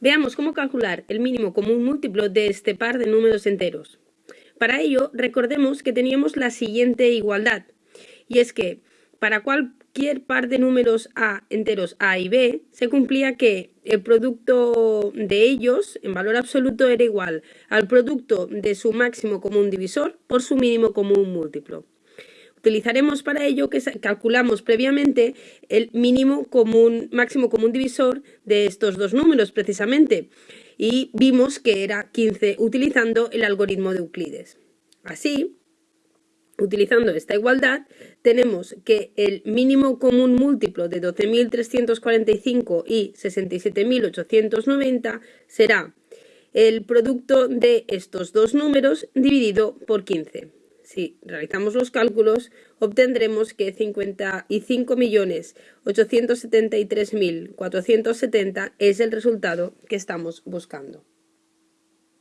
Veamos cómo calcular el mínimo común múltiplo de este par de números enteros. Para ello, recordemos que teníamos la siguiente igualdad, y es que para cualquier par de números A enteros A y B, se cumplía que el producto de ellos, en valor absoluto, era igual al producto de su máximo común divisor por su mínimo común múltiplo. Utilizaremos para ello que calculamos previamente el mínimo común, máximo común divisor de estos dos números precisamente y vimos que era 15 utilizando el algoritmo de Euclides. Así, utilizando esta igualdad, tenemos que el mínimo común múltiplo de 12.345 y 67.890 será el producto de estos dos números dividido por 15. Si realizamos los cálculos, obtendremos que 55.873.470 es el resultado que estamos buscando.